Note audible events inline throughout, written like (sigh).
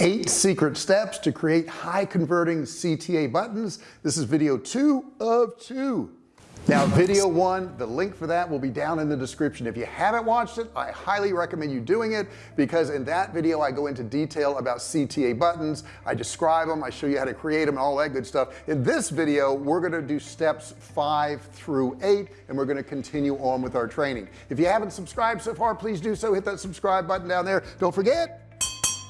eight secret steps to create high converting CTA buttons. This is video two of two. Now video one the link for that will be down in the description. If you haven't watched it I highly recommend you doing it because in that video I go into detail about CTA buttons. I describe them. I show you how to create them and all that good stuff. In this video we're going to do steps five through eight and we're going to continue on with our training. If you haven't subscribed so far please do so. Hit that subscribe button down there. Don't forget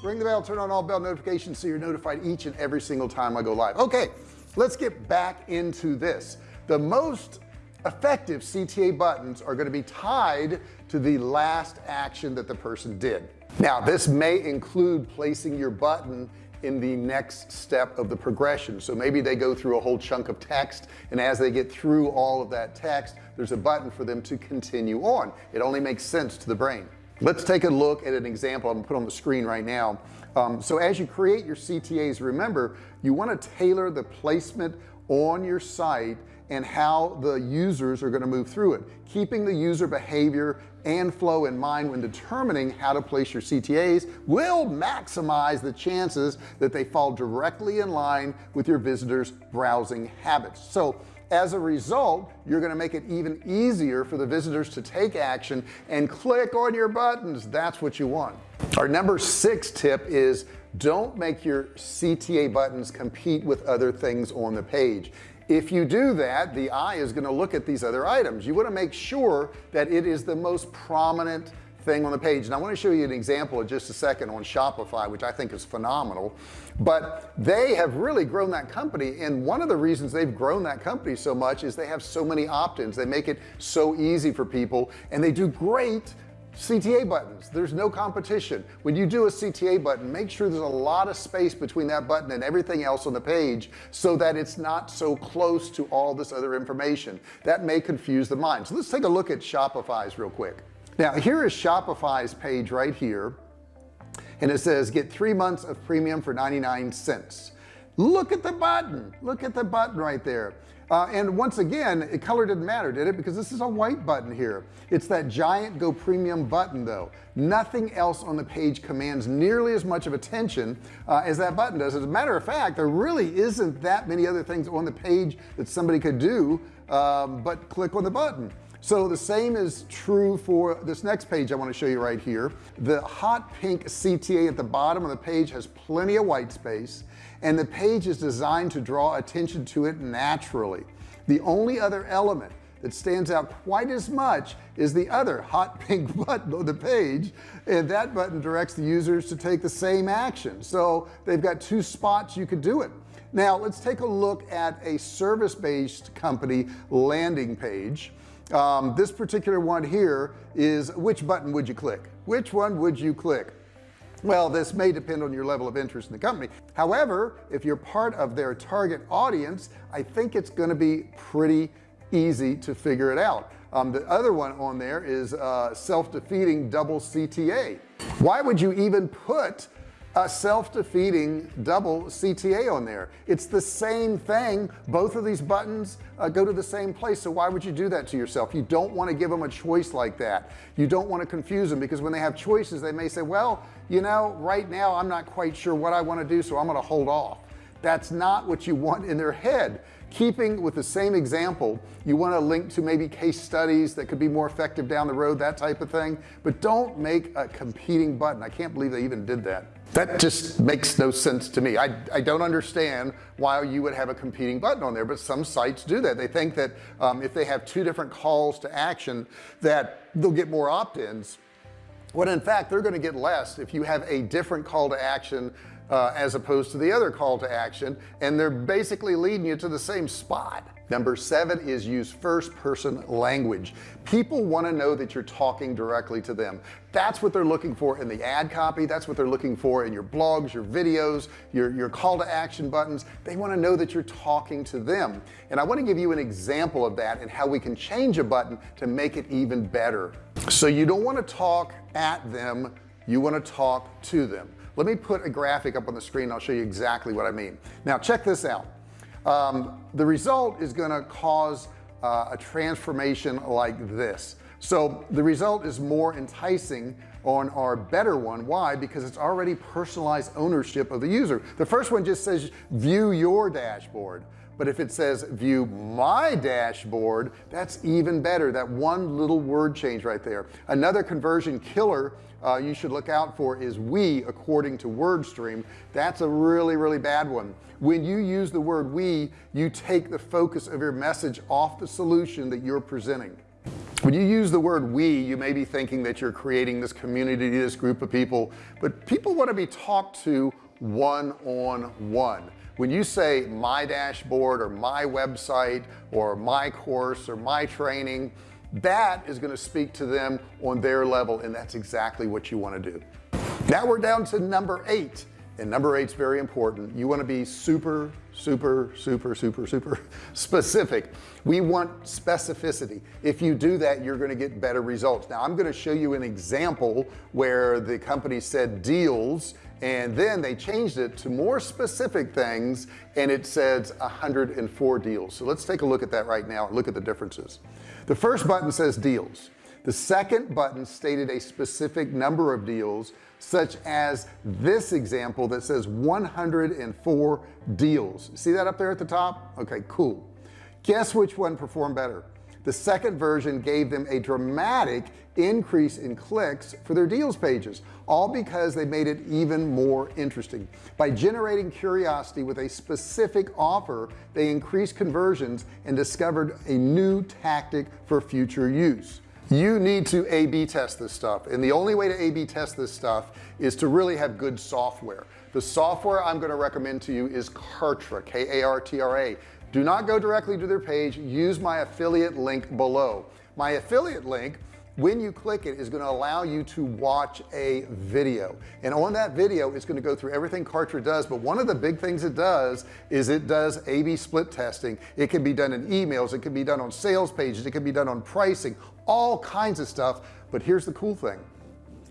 ring the bell turn on all bell notifications so you're notified each and every single time I go live. Okay let's get back into this. The most effective CTA buttons are going to be tied to the last action that the person did. Now this may include placing your button in the next step of the progression. So maybe they go through a whole chunk of text and as they get through all of that text there's a button for them to continue on. It only makes sense to the brain let's take a look at an example I'm gonna put on the screen right now. Um, so as you create your CTAs remember you want to tailor the placement on your site and how the users are going to move through it. Keeping the user behavior and flow in mind when determining how to place your CTAs will maximize the chances that they fall directly in line with your visitors browsing habits. So as a result you're going to make it even easier for the visitors to take action and click on your buttons. That's what you want. Our number six tip is don't make your CTA buttons compete with other things on the page. If you do that the eye is going to look at these other items. You want to make sure that it is the most prominent thing on the page. And I want to show you an example in just a second on Shopify which I think is phenomenal. But they have really grown that company. And one of the reasons they've grown that company so much is they have so many opt-ins. They make it so easy for people. And they do great CTA buttons. There's no competition. When you do a CTA button make sure there's a lot of space between that button and everything else on the page so that it's not so close to all this other information. That may confuse the mind. So let's take a look at Shopify's real quick now here is Shopify's page right here and it says get three months of premium for 99 cents. Look at the button. Look at the button right there. Uh, and once again it color didn't matter did it? Because this is a white button here. It's that giant go premium button though. Nothing else on the page commands nearly as much of attention uh, as that button does. As a matter of fact there really isn't that many other things on the page that somebody could do um, but click on the button so the same is true for this next page I want to show you right here. The hot pink CTA at the bottom of the page has plenty of white space and the page is designed to draw attention to it naturally. The only other element that stands out quite as much is the other hot (laughs) pink button on the page and that button directs the users to take the same action. So they've got two spots you could do it. Now let's take a look at a service-based company landing page um, this particular one here is which button would you click? Which one would you click? Well this may depend on your level of interest in the company. However if you're part of their target audience I think it's going to be pretty easy to figure it out. Um, the other one on there is uh, self-defeating double CTA why would you even put a self-defeating double CTA on there. It's the same thing. Both of these buttons uh, go to the same place. So why would you do that to yourself? You don't want to give them a choice like that. You don't want to confuse them because when they have choices they may say well you know right now I'm not quite sure what I want to do so I'm going to hold off. That's not what you want in their head keeping with the same example you want to link to maybe case studies that could be more effective down the road that type of thing. But don't make a competing button. I can't believe they even did that. That just makes no sense to me. I, I don't understand why you would have a competing button on there but some sites do that. They think that um, if they have two different calls to action that they'll get more opt-ins. When in fact they're going to get less if you have a different call to action uh, as opposed to the other call to action and they're basically leading you to the same spot. Number seven is use first person language. People want to know that you're talking directly to them. That's what they're looking for in the ad copy. That's what they're looking for in your blogs your videos your your call to action buttons. They want to know that you're talking to them. And I want to give you an example of that and how we can change a button to make it even better. So you don't want to talk at them you want to talk to them let me put a graphic up on the screen I'll show you exactly what I mean. Now check this out. Um, the result is going to cause uh, a transformation like this. So the result is more enticing on our better one. Why? Because it's already personalized ownership of the user. The first one just says view your dashboard but if it says view my dashboard that's even better. That one little word change right there. Another conversion killer uh, you should look out for is we according to WordStream. That's a really really bad one. When you use the word we you take the focus of your message off the solution that you're presenting. When you use the word we you may be thinking that you're creating this community this group of people but people want to be talked to one on one when you say my dashboard or my website or my course or my training that is going to speak to them on their level and that's exactly what you want to do. Now we're down to number eight and number eight is very important. You want to be super super super super super (laughs) specific. We want specificity. If you do that you're going to get better results. Now I'm going to show you an example where the company said deals and then they changed it to more specific things and it says 104 deals. So let's take a look at that right now and look at the differences. The first button says deals. The second button stated a specific number of deals such as this example that says 104 deals. See that up there at the top? Okay cool. Guess which one performed better the second version gave them a dramatic increase in clicks for their deals pages all because they made it even more interesting. By generating curiosity with a specific offer they increased conversions and discovered a new tactic for future use. You need to a-b test this stuff and the only way to a-b test this stuff is to really have good software. The software I'm going to recommend to you is Kartra K-A-R-T-R-A do not go directly to their page. Use my affiliate link below. My affiliate link when you click it is going to allow you to watch a video. And on that video it's going to go through everything Kartra does but one of the big things it does is it does a-b split testing. It can be done in emails it can be done on sales pages it can be done on pricing all kinds of stuff. But here's the cool thing.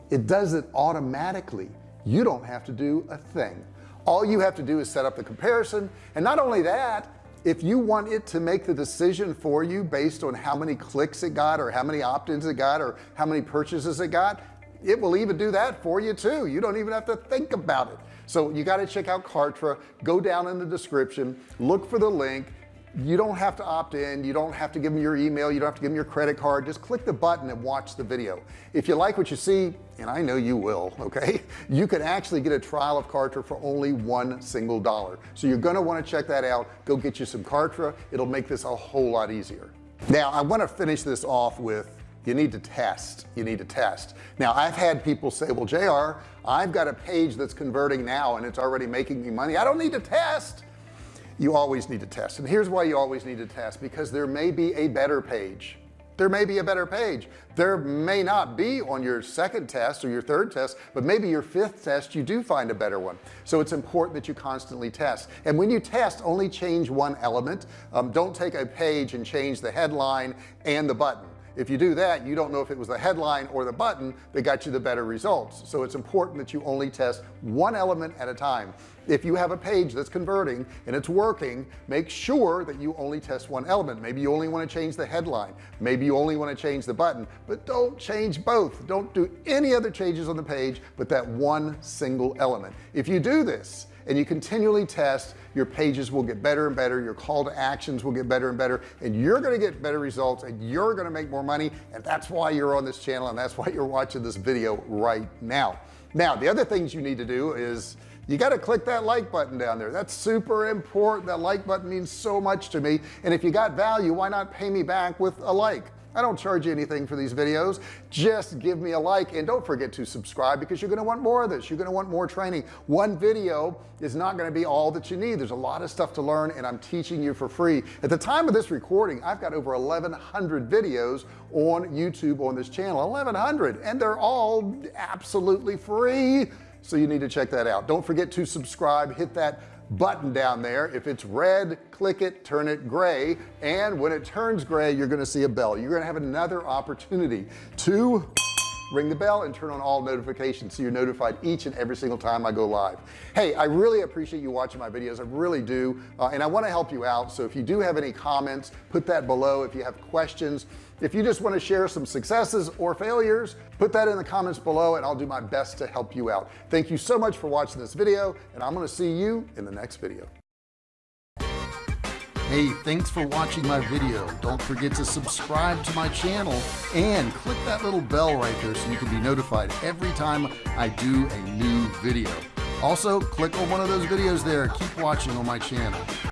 It does it automatically. You don't have to do a thing. All you have to do is set up the comparison. And not only that if you want it to make the decision for you based on how many clicks it got or how many opt-ins it got or how many purchases it got it will even do that for you too. You don't even have to think about it. So you got to check out Kartra. Go down in the description. Look for the link you don't have to opt in you don't have to give them your email you don't have to give them your credit card. Just click the button and watch the video. If you like what you see and I know you will (laughs) okay you can actually get a trial of Kartra for only one single dollar. So you're going to want to check that out. Go get you some Kartra. It'll make this a whole lot easier. Now I want to finish this off with you need to test you need to test. Now I've had people say well JR I've got a page that's converting now and it's already making me money. I don't need to test you always need to test. And here's why you always need to test because there may be a better page. There may be a better page. There may not be on your second test or your third test but maybe your fifth test you do find a better one. So it's important that you constantly test. And when you test only change one element. Um, don't take a page and change the headline and the button if you do that you don't know if it was the headline or the button that got you the better results. So it's important that you only test one element at a time. If you have a page that's converting and it's working make sure that you only test one element. Maybe you only want to change the headline. Maybe you only want to change the button. But don't change both. Don't do any other changes on the page but that one single element. If you do this and you continually test your pages will get better and better your call to actions will get better and better and you're going to get better results and you're going to make more money and that's why you're on this channel and that's why you're watching this video right now. Now the other things you need to do is you got to click that like button down there. That's super important. That like button means so much to me and if you got value why not pay me back with a like I don't charge you anything for these videos. Just give me a like and don't forget to subscribe because you're going to want more of this. You're going to want more training. One video is not going to be all that you need. There's a lot of stuff to learn and I'm teaching you for free. At the time of this recording I've got over 1100 videos on YouTube on this channel 1100 and they're all absolutely free. So you need to check that out. Don't forget to subscribe hit that button down there. If it's red click it turn it gray. And when it turns gray you're going to see a bell. You're going to have another opportunity to ring the bell and turn on all notifications so you're notified each and every single time I go live. Hey I really appreciate you watching my videos. I really do. Uh, and I want to help you out. So if you do have any comments put that below. If you have questions if you just want to share some successes or failures put that in the comments below and I'll do my best to help you out thank you so much for watching this video and I'm going to see you in the next video Hey, thanks for watching my video. Don't forget to subscribe to my channel and click that little bell right there so you can be notified every time I do a new video. Also, click on one of those videos there. Keep watching on my channel.